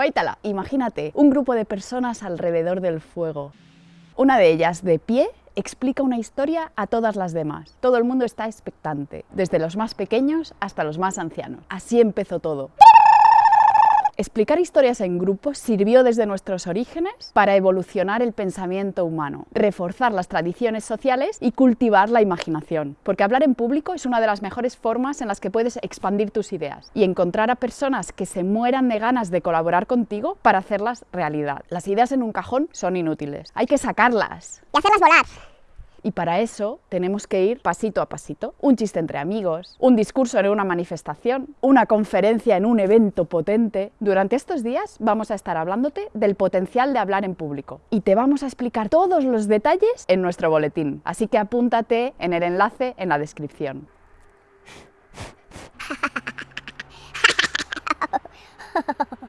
Guaitala, imagínate un grupo de personas alrededor del fuego. Una de ellas, de pie, explica una historia a todas las demás. Todo el mundo está expectante, desde los más pequeños hasta los más ancianos. Así empezó todo. Explicar historias en grupo sirvió desde nuestros orígenes para evolucionar el pensamiento humano, reforzar las tradiciones sociales y cultivar la imaginación. Porque hablar en público es una de las mejores formas en las que puedes expandir tus ideas y encontrar a personas que se mueran de ganas de colaborar contigo para hacerlas realidad. Las ideas en un cajón son inútiles, hay que sacarlas. Y hacerlas volar. Y para eso tenemos que ir pasito a pasito. Un chiste entre amigos, un discurso en una manifestación, una conferencia en un evento potente. Durante estos días vamos a estar hablándote del potencial de hablar en público y te vamos a explicar todos los detalles en nuestro boletín. Así que apúntate en el enlace en la descripción.